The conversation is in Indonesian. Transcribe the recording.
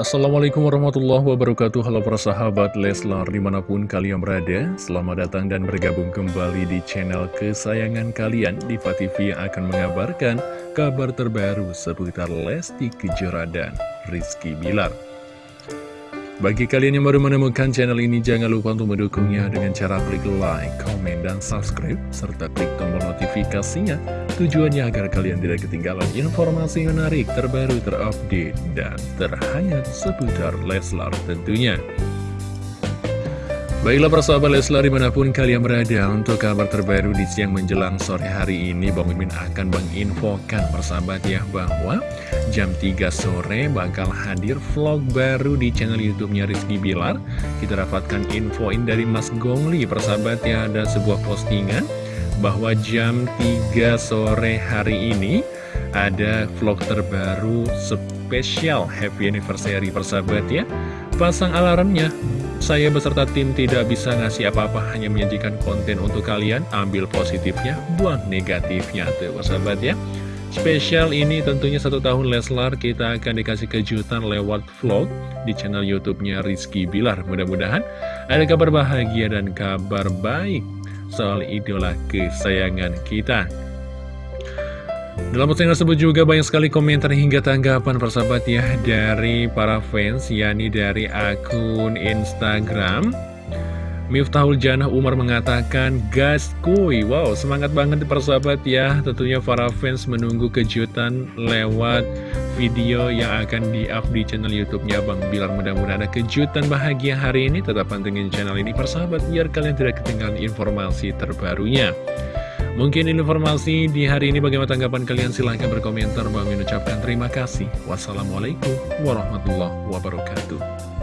Assalamualaikum warahmatullahi wabarakatuh. Halo para sahabat Leslar di mana pun kalian berada Selamat datang dan bergabung kembali di channel kesayangan kalian. Diva TV yang akan mengabarkan kabar terbaru seputar Lesti Kejora dan Rizky Bilar bagi kalian yang baru menemukan channel ini, jangan lupa untuk mendukungnya dengan cara klik like, komen, dan subscribe, serta klik tombol notifikasinya. Tujuannya agar kalian tidak ketinggalan informasi menarik, terbaru, terupdate, dan terhangat seputar Leslar tentunya. Baiklah persahabat Leslar di mana pun kalian berada untuk kabar terbaru di siang menjelang sore hari ini Bang Mimin akan menginfokan persahabat ya bahwa jam 3 sore bakal hadir vlog baru di channel youtube-nya Rizky Bilar. Kita dapatkan infoin dari Mas Gongli persahabat ya ada sebuah postingan bahwa jam 3 sore hari ini ada vlog terbaru spesial happy anniversary persahabat ya. Pasang alarmnya saya beserta tim tidak bisa ngasih apa-apa, hanya menyajikan konten untuk kalian. Ambil positifnya, buang negatifnya. Tuh, sahabat ya. Spesial ini tentunya satu tahun Leslar, kita akan dikasih kejutan lewat vlog di channel YouTube-nya Rizky Bilar. Mudah-mudahan ada kabar bahagia dan kabar baik soal idola kesayangan kita. Dalam postingan tersebut juga banyak sekali komentar hingga tanggapan persahabat ya dari para fans, yakni dari akun Instagram. Miftahul Janah Umar mengatakan, Gas kuy, wow semangat banget persahabat ya. Tentunya para fans menunggu kejutan lewat video yang akan di-up di channel YouTube-nya Bang Bilar. Mudah-mudahan ada kejutan bahagia hari ini. Tetap pantengin channel ini persahabat, biar kalian tidak ketinggalan informasi terbarunya. Mungkin informasi di hari ini bagaimana tanggapan kalian silahkan berkomentar. Bang ucapkan terima kasih. Wassalamualaikum warahmatullahi wabarakatuh.